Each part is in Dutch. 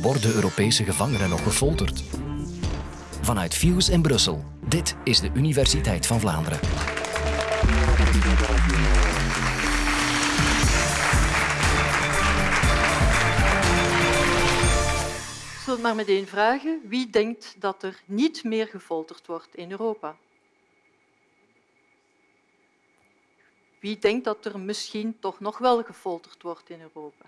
Worden Europese gevangenen nog gefolterd? Vanuit Fuse in Brussel. Dit is de Universiteit van Vlaanderen. Zal het maar meteen vragen. Wie denkt dat er niet meer gefolterd wordt in Europa? Wie denkt dat er misschien toch nog wel gefolterd wordt in Europa?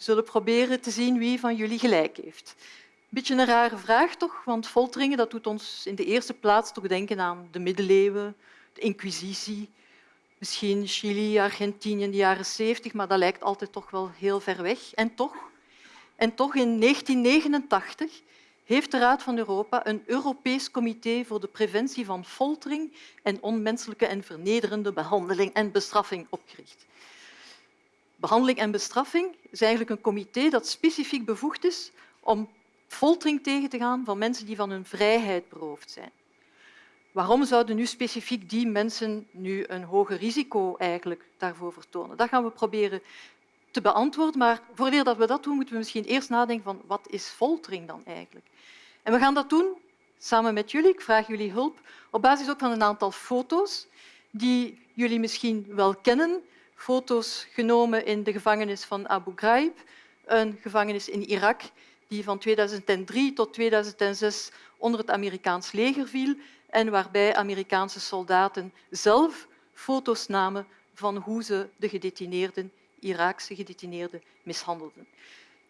Zullen proberen te zien wie van jullie gelijk heeft. Een beetje een rare vraag toch, want folteringen dat doet ons in de eerste plaats toch denken aan de middeleeuwen, de inquisitie, misschien Chili, Argentinië in de jaren 70, maar dat lijkt altijd toch wel heel ver weg. En toch, en toch in 1989 heeft de Raad van Europa een Europees comité voor de preventie van foltering en onmenselijke en vernederende behandeling en bestraffing opgericht. Behandeling en bestraffing is eigenlijk een comité dat specifiek bevoegd is om foltering tegen te gaan van mensen die van hun vrijheid beroofd zijn. Waarom zouden nu specifiek die mensen nu een hoger risico eigenlijk daarvoor vertonen? Dat gaan we proberen te beantwoorden, maar voordat we dat doen, moeten we misschien eerst nadenken van wat is foltering dan eigenlijk? En we gaan dat doen samen met jullie. Ik vraag jullie hulp op basis ook van een aantal foto's die jullie misschien wel kennen. Foto's genomen in de gevangenis van Abu Ghraib, een gevangenis in Irak die van 2003 tot 2006 onder het Amerikaans leger viel en waarbij Amerikaanse soldaten zelf foto's namen van hoe ze de gedetineerden, Iraakse gedetineerden, mishandelden.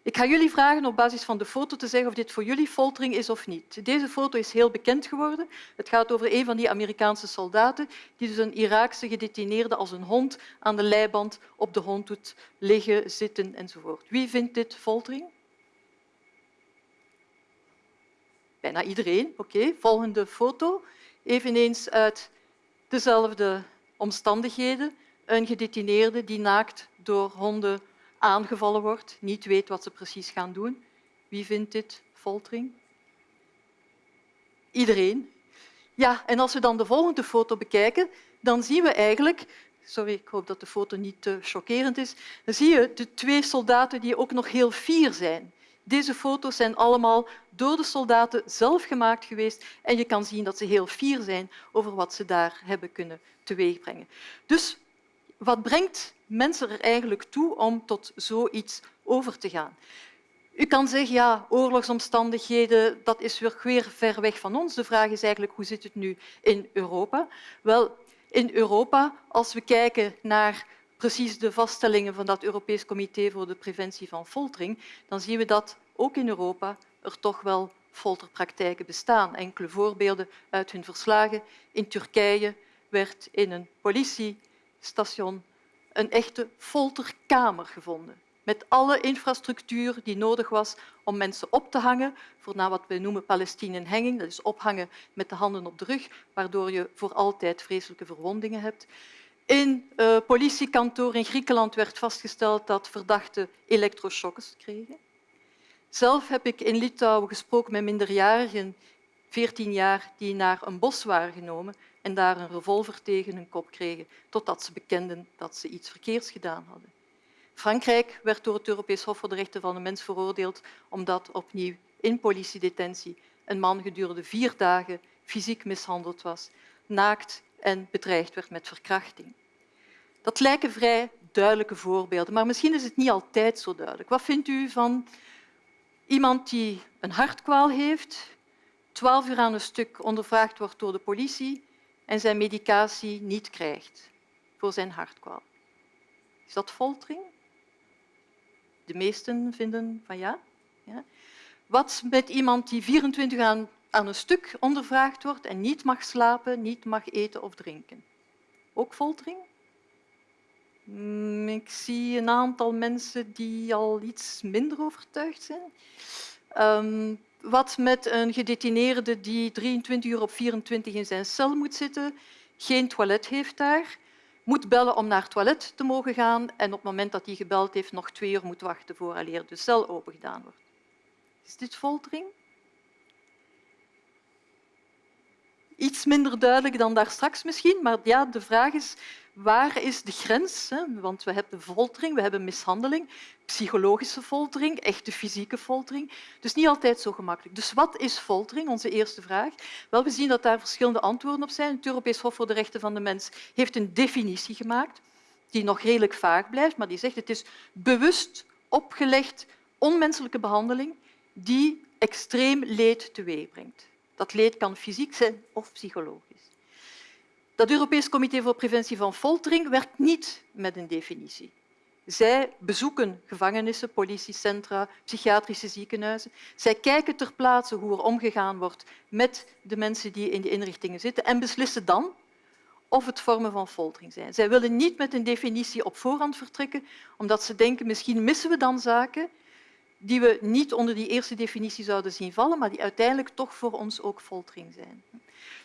Ik ga jullie vragen op basis van de foto te zeggen of dit voor jullie foltering is of niet. Deze foto is heel bekend geworden. Het gaat over een van die Amerikaanse soldaten die dus een Iraakse gedetineerde als een hond aan de leiband op de hond doet liggen, zitten enzovoort. Wie vindt dit foltering? Bijna iedereen. Oké, volgende foto. Eveneens uit dezelfde omstandigheden. Een gedetineerde die naakt door honden aangevallen wordt, niet weet wat ze precies gaan doen. Wie vindt dit foltering? Iedereen. Ja, en als we dan de volgende foto bekijken, dan zien we eigenlijk sorry, ik hoop dat de foto niet te chockerend is, dan zie je de twee soldaten die ook nog heel fier zijn. Deze foto's zijn allemaal door de soldaten zelf gemaakt geweest en je kan zien dat ze heel fier zijn over wat ze daar hebben kunnen teweegbrengen. Dus wat brengt mensen er eigenlijk toe om tot zoiets over te gaan? U kan zeggen, ja, oorlogsomstandigheden, dat is weer ver weg van ons. De vraag is eigenlijk, hoe zit het nu in Europa? Wel, in Europa, als we kijken naar precies de vaststellingen van dat Europees Comité voor de Preventie van Foltering, dan zien we dat ook in Europa er toch wel folterpraktijken bestaan. Enkele voorbeelden uit hun verslagen. In Turkije werd in een politiestation een echte folterkamer gevonden met alle infrastructuur die nodig was om mensen op te hangen, voor wat we noemen Palestinenhanging, dat is ophangen met de handen op de rug, waardoor je voor altijd vreselijke verwondingen hebt. In uh, politiekantoor in Griekenland werd vastgesteld dat verdachten elektroshocks kregen. Zelf heb ik in Litouwen gesproken met minderjarigen, 14 jaar, die naar een bos waren genomen en daar een revolver tegen hun kop kregen, totdat ze bekenden dat ze iets verkeerds gedaan hadden. Frankrijk werd door het Europees Hof voor de Rechten van de Mens veroordeeld omdat opnieuw in politiedetentie een man gedurende vier dagen fysiek mishandeld was, naakt en bedreigd werd met verkrachting. Dat lijken vrij duidelijke voorbeelden, maar misschien is het niet altijd zo duidelijk. Wat vindt u van iemand die een hartkwaal heeft, twaalf uur aan een stuk ondervraagd wordt door de politie en zijn medicatie niet krijgt voor zijn hartkwaal? Is dat foltering? De meesten vinden van ja. ja. Wat met iemand die 24 uur aan, aan een stuk ondervraagd wordt en niet mag slapen, niet mag eten of drinken? Ook foltering? Mm, ik zie een aantal mensen die al iets minder overtuigd zijn. Um, wat met een gedetineerde die 23 uur op 24 in zijn cel moet zitten, geen toilet heeft daar, moet bellen om naar het toilet te mogen gaan en op het moment dat hij gebeld heeft nog twee uur moet wachten vooraleer de cel opengedaan wordt. Is dit foltering? Iets minder duidelijk dan daar straks misschien, maar ja, de vraag is Waar is de grens? Want we hebben foltering, we hebben mishandeling, psychologische foltering, echte fysieke foltering. Dus niet altijd zo gemakkelijk. Dus wat is foltering? Onze eerste vraag. Wel, we zien dat daar verschillende antwoorden op zijn. Het Europees Hof voor de Rechten van de Mens heeft een definitie gemaakt die nog redelijk vaag blijft, maar die zegt het is bewust opgelegd onmenselijke behandeling die extreem leed teweegbrengt. Dat leed kan fysiek zijn of psychologisch. Dat Europees Comité voor Preventie van Foltering werkt niet met een definitie. Zij bezoeken gevangenissen, politiecentra, psychiatrische ziekenhuizen. Zij kijken ter plaatse hoe er omgegaan wordt met de mensen die in de inrichtingen zitten en beslissen dan of het vormen van foltering zijn. Zij willen niet met een definitie op voorhand vertrekken, omdat ze denken misschien missen we dan zaken die we niet onder die eerste definitie zouden zien vallen, maar die uiteindelijk toch voor ons ook foltering zijn.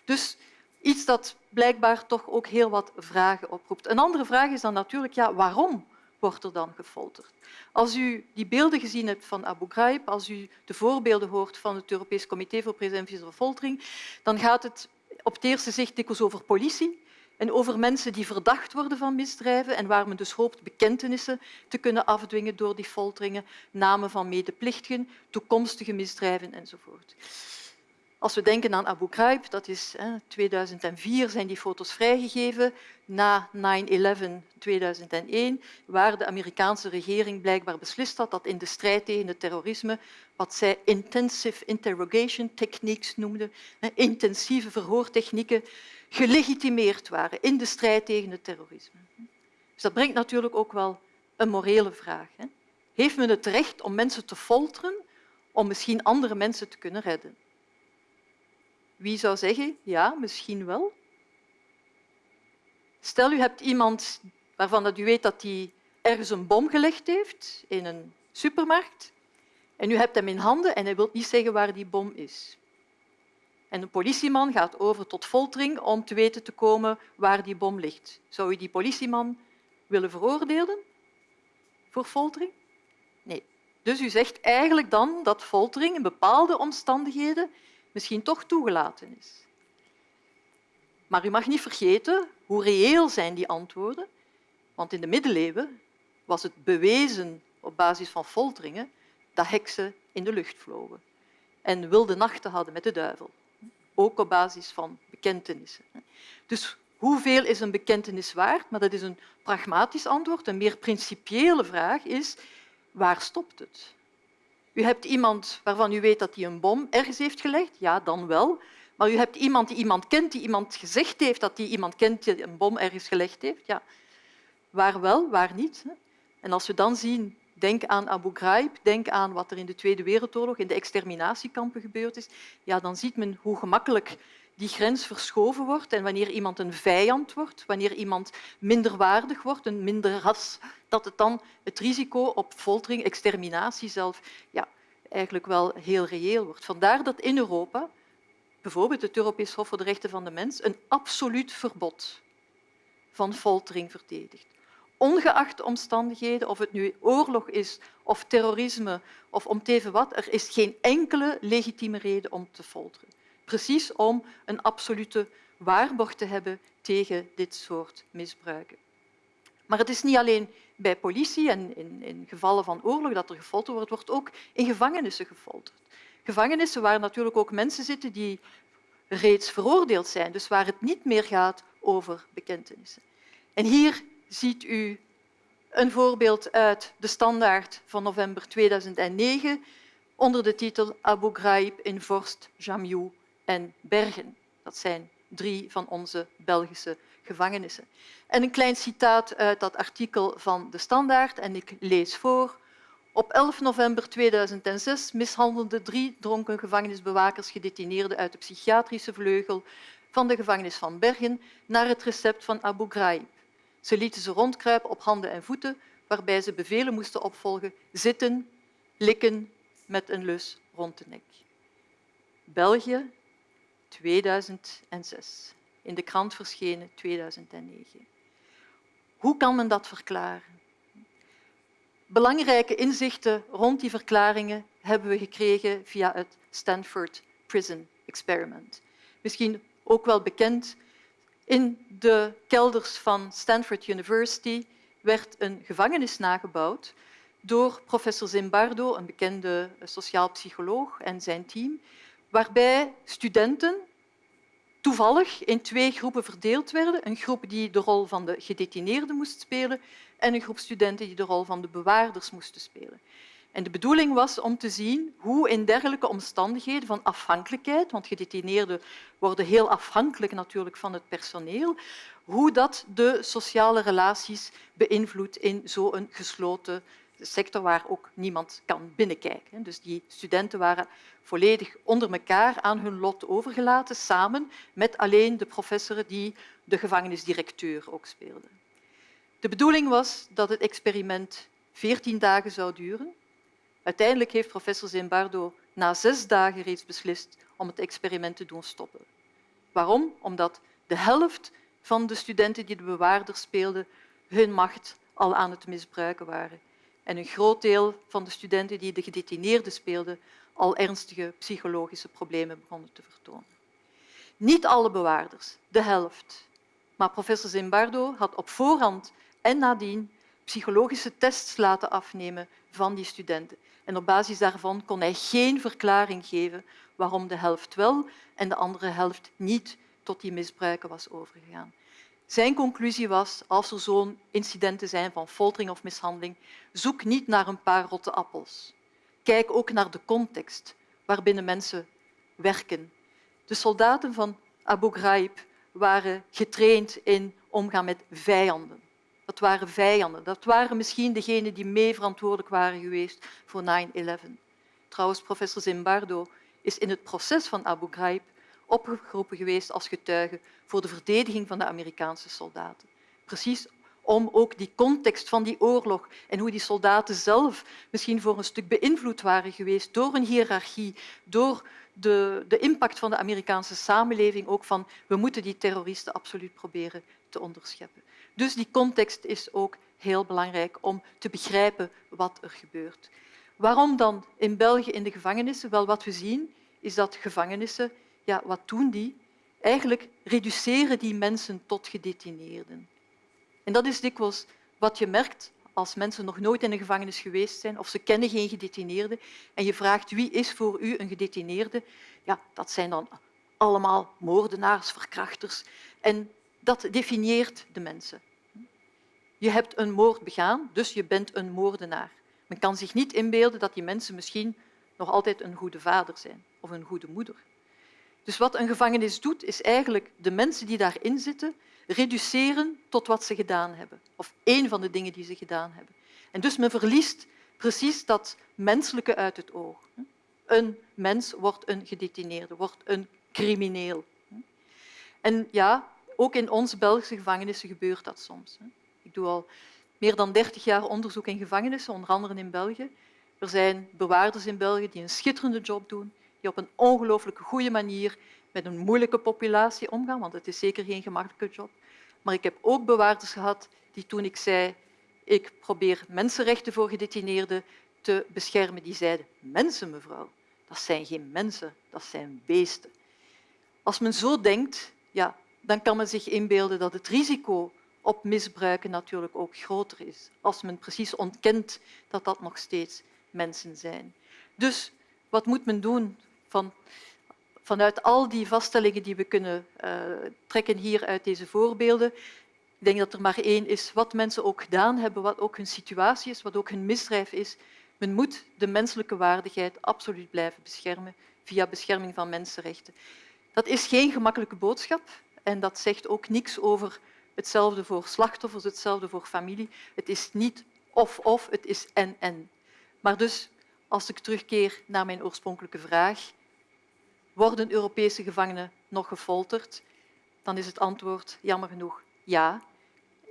Dus iets dat blijkbaar toch ook heel wat vragen oproept. Een andere vraag is dan natuurlijk, ja, waarom wordt er dan gefolterd? Als u die beelden gezien hebt van Abu Ghraib, als u de voorbeelden hoort van het Europees Comité voor Preventie van Foltering, dan gaat het op het eerste zicht dikwijls over politie, en over mensen die verdacht worden van misdrijven en waar men dus hoopt bekentenissen te kunnen afdwingen door die folteringen, namen van medeplichtigen, toekomstige misdrijven enzovoort. Als we denken aan Abu Ghraib, dat is 2004 zijn die foto's vrijgegeven, na 9-11 2001, waar de Amerikaanse regering blijkbaar beslist had dat in de strijd tegen het terrorisme, wat zij intensive interrogation techniques noemden, intensieve verhoortechnieken, gelegitimeerd waren in de strijd tegen het terrorisme. Dus dat brengt natuurlijk ook wel een morele vraag. Heeft men het recht om mensen te folteren om misschien andere mensen te kunnen redden? Wie zou zeggen, ja, misschien wel. Stel, u hebt iemand waarvan u weet dat hij ergens een bom gelegd heeft in een supermarkt en u hebt hem in handen en hij wil niet zeggen waar die bom is. En een politieman gaat over tot foltering om te weten te komen waar die bom ligt. Zou u die politieman willen veroordelen voor foltering? Nee. Dus u zegt eigenlijk dan dat foltering in bepaalde omstandigheden misschien toch toegelaten is. Maar u mag niet vergeten hoe reëel zijn die antwoorden, want in de middeleeuwen was het bewezen op basis van folteringen dat heksen in de lucht vlogen en wilde nachten hadden met de duivel ook op basis van bekentenissen. Dus hoeveel is een bekentenis waard? Maar dat is een pragmatisch antwoord. Een meer principiële vraag is, waar stopt het? U hebt iemand waarvan u weet dat hij een bom ergens heeft gelegd, ja, dan wel. Maar u hebt iemand die iemand kent, die iemand gezegd heeft dat hij iemand kent die een bom ergens gelegd heeft. Ja. Waar wel, waar niet? En als we dan zien Denk aan Abu Ghraib, denk aan wat er in de Tweede Wereldoorlog in de exterminatiekampen gebeurd is. Ja, dan ziet men hoe gemakkelijk die grens verschoven wordt en wanneer iemand een vijand wordt, wanneer iemand minderwaardig wordt, een minder ras, dat het dan het risico op foltering, exterminatie zelf, ja, eigenlijk wel heel reëel wordt. Vandaar dat in Europa bijvoorbeeld het Europees Hof voor de Rechten van de Mens een absoluut verbod van foltering verdedigt ongeacht omstandigheden, of het nu oorlog is of terrorisme of om teven wat, er is geen enkele legitieme reden om te folteren. Precies om een absolute waarborg te hebben tegen dit soort misbruiken. Maar het is niet alleen bij politie en in, in gevallen van oorlog dat er gefolterd wordt, wordt ook in gevangenissen gefolterd. Gevangenissen waar natuurlijk ook mensen zitten die reeds veroordeeld zijn, dus waar het niet meer gaat over bekentenissen. En hier ziet u een voorbeeld uit de standaard van november 2009 onder de titel Abu Ghraib in Vorst, Jammu en Bergen. Dat zijn drie van onze Belgische gevangenissen. En een klein citaat uit dat artikel van de standaard, en ik lees voor. Op 11 november 2006 mishandelden drie dronken gevangenisbewakers gedetineerden uit de psychiatrische vleugel van de gevangenis van Bergen naar het recept van Abu Ghraib. Ze lieten ze rondkruipen op handen en voeten, waarbij ze bevelen moesten opvolgen zitten, likken met een lus rond de nek. België, 2006. In de krant verschenen 2009. Hoe kan men dat verklaren? Belangrijke inzichten rond die verklaringen hebben we gekregen via het Stanford Prison Experiment. Misschien ook wel bekend In de kelders van Stanford University werd een gevangenis nagebouwd door professor Zimbardo, een bekende sociaal psycholoog, en zijn team, waarbij studenten toevallig in twee groepen verdeeld werden. Een groep die de rol van de gedetineerden moest spelen en een groep studenten die de rol van de bewaarders moesten spelen. En de bedoeling was om te zien hoe in dergelijke omstandigheden van afhankelijkheid, want gedetineerden worden heel afhankelijk natuurlijk van het personeel, hoe dat de sociale relaties beïnvloedt in zo'n gesloten sector waar ook niemand kan binnenkijken. Dus die studenten waren volledig onder elkaar aan hun lot overgelaten, samen met alleen de professoren die de gevangenisdirecteur ook speelden. De bedoeling was dat het experiment veertien dagen zou duren. Uiteindelijk heeft professor Zimbardo na zes dagen reeds beslist om het experiment te doen stoppen. Waarom? Omdat de helft van de studenten die de bewaarder speelden hun macht al aan het misbruiken waren en een groot deel van de studenten die de gedetineerden speelden al ernstige psychologische problemen begonnen te vertonen. Niet alle bewaarders, de helft. Maar professor Zimbardo had op voorhand en nadien psychologische tests laten afnemen van die studenten. En op basis daarvan kon hij geen verklaring geven waarom de helft wel en de andere helft niet tot die misbruiken was overgegaan. Zijn conclusie was, als er zo'n incidenten zijn van foltering of mishandeling, zoek niet naar een paar rotte appels. Kijk ook naar de context waarbinnen mensen werken. De soldaten van Abu Ghraib waren getraind in omgaan met vijanden. Dat waren vijanden. Dat waren misschien degenen die mee verantwoordelijk waren geweest voor 9-11. Trouwens, professor Zimbardo is in het proces van Abu Ghraib opgeroepen geweest als getuige voor de verdediging van de Amerikaanse soldaten. Precies om ook die context van die oorlog en hoe die soldaten zelf misschien voor een stuk beïnvloed waren geweest door een hiërarchie, door de, de impact van de Amerikaanse samenleving, ook van we moeten die terroristen absoluut proberen te onderscheppen. Dus die context is ook heel belangrijk om te begrijpen wat er gebeurt. Waarom dan in België in de gevangenissen? Wel, wat we zien is dat gevangenissen, ja, wat doen die? Eigenlijk reduceren die mensen tot gedetineerden. En dat is dikwijls wat je merkt als mensen nog nooit in een gevangenis geweest zijn of ze kennen geen gedetineerde en je vraagt wie is voor u een gedetineerde, ja, dat zijn dan allemaal moordenaars, verkrachters. En dat definieert de mensen. Je hebt een moord begaan, dus je bent een moordenaar. Men kan zich niet inbeelden dat die mensen misschien nog altijd een goede vader zijn of een goede moeder. Dus wat een gevangenis doet, is eigenlijk de mensen die daarin zitten reduceren tot wat ze gedaan hebben, of één van de dingen die ze gedaan hebben. En dus men verliest precies dat menselijke uit het oog. Een mens wordt een gedetineerde, wordt een crimineel. En ja, ook in onze Belgische gevangenissen gebeurt dat soms. Ik doe al meer dan dertig jaar onderzoek in gevangenissen, onder andere in België. Er zijn bewaarders in België die een schitterende job doen, die op een ongelooflijk goede manier met een moeilijke populatie omgaan, want het is zeker geen gemakkelijke job. Maar ik heb ook bewaarders gehad die toen ik zei ik probeer mensenrechten voor gedetineerden te beschermen, die zeiden mensen, mevrouw, dat zijn geen mensen, dat zijn beesten. Als men zo denkt, ja, dan kan men zich inbeelden dat het risico op misbruiken natuurlijk ook groter is, als men precies ontkent dat dat nog steeds mensen zijn. Dus wat moet men doen van vanuit al die vaststellingen die we kunnen uh, trekken hier uit deze voorbeelden, ik denk dat er maar één is wat mensen ook gedaan hebben, wat ook hun situatie is, wat ook hun misdrijf is. Men moet de menselijke waardigheid absoluut blijven beschermen via bescherming van mensenrechten. Dat is geen gemakkelijke boodschap en dat zegt ook niks over hetzelfde voor slachtoffers, hetzelfde voor familie. Het is niet of-of, het is en-en. Maar dus, als ik terugkeer naar mijn oorspronkelijke vraag, worden Europese gevangenen nog gefolterd? Dan is het antwoord jammer genoeg ja.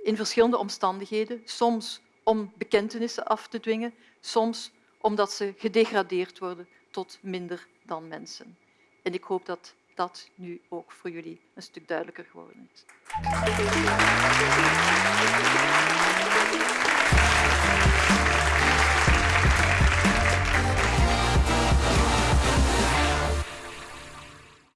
In verschillende omstandigheden, soms om bekentenissen af te dwingen, soms omdat ze gedegradeerd worden tot minder dan mensen. En ik hoop dat dat nu ook voor jullie een stuk duidelijker geworden is.